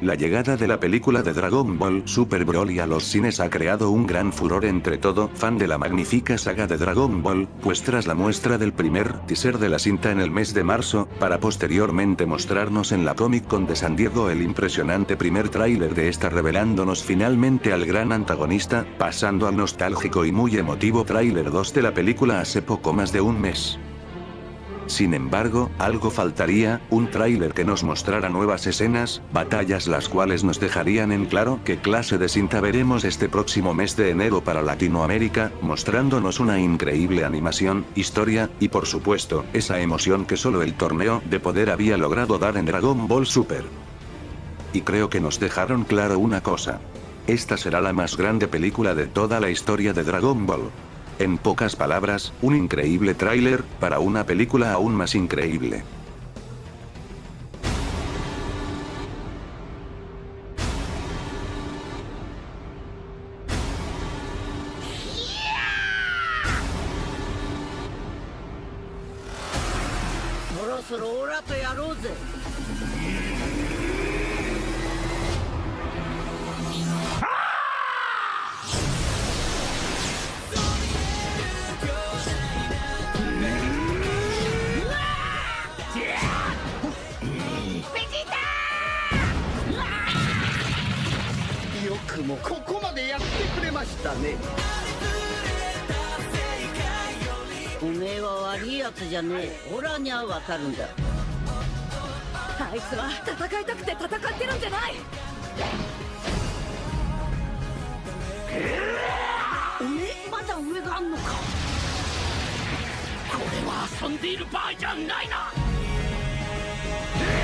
La llegada de la película de Dragon Ball Super Broly a los cines ha creado un gran furor entre todo fan de la magnífica saga de Dragon Ball, pues tras la muestra del primer teaser de la cinta en el mes de marzo, para posteriormente mostrarnos en la Comic Con de San Diego el impresionante primer tráiler de esta revelándonos finalmente al gran antagonista, pasando al nostálgico y muy emotivo tráiler 2 de la película hace poco más de un mes. Sin embargo, algo faltaría, un tráiler que nos mostrara nuevas escenas, batallas las cuales nos dejarían en claro qué clase de cinta veremos este próximo mes de enero para Latinoamérica, mostrándonos una increíble animación, historia, y por supuesto, esa emoción que solo el torneo de poder había logrado dar en Dragon Ball Super. Y creo que nos dejaron claro una cosa. Esta será la más grande película de toda la historia de Dragon Ball. En pocas palabras, un increíble tráiler, para una película aún más increíble. くもここまでやってくれましたね。おめえは悪いやつじゃねえ。オラにはわかるんだ。あいつは戦いたくて戦ってるんじゃない。おめえまだ上があんのか。これは遊んでいる場合じゃないな、えー